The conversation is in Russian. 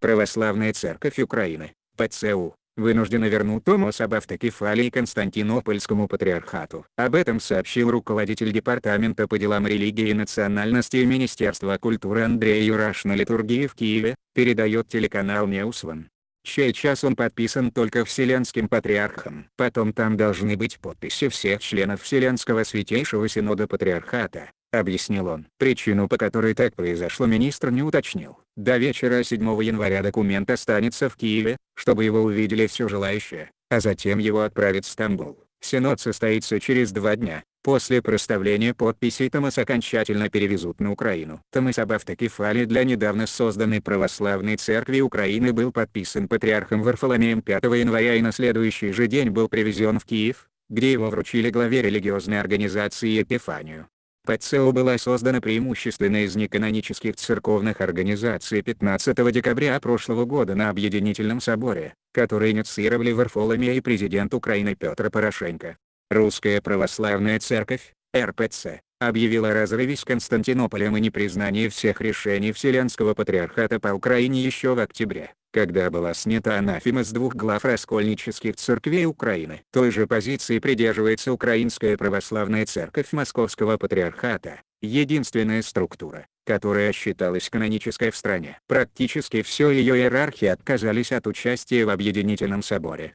Православная Церковь Украины, ПЦУ, вынуждена вернуть Томос об автокефалии Константинопольскому патриархату. Об этом сообщил руководитель Департамента по делам религии и национальности Министерства культуры Андрей Юраш на литургии в Киеве, передает телеканал Неусван. Сейчас он подписан только Вселенским Патриархом. Потом там должны быть подписи всех членов Вселенского Святейшего Синода Патриархата, объяснил он. Причину по которой так произошло министр не уточнил. До вечера 7 января документ останется в Киеве, чтобы его увидели все желающие, а затем его отправят в Стамбул. Синод состоится через два дня. После проставления подписей Томас окончательно перевезут на Украину. Томас об автокефалии для недавно созданной Православной Церкви Украины был подписан патриархом Варфоломеем 5 января и на следующий же день был привезен в Киев, где его вручили главе религиозной организации Епифанию. ПЦО была создана преимущественно из неканонических церковных организаций 15 декабря прошлого года на Объединительном соборе, который инициировали Варфоломей и президент Украины Петр Порошенко. Русская Православная Церковь, РПЦ, объявила о разрыве с Константинополем и непризнании всех решений Вселенского Патриархата по Украине еще в октябре, когда была снята анафема с двух глав раскольнических церквей Украины. Той же позиции придерживается Украинская Православная Церковь Московского Патриархата, единственная структура, которая считалась канонической в стране. Практически все ее иерархи отказались от участия в Объединительном соборе.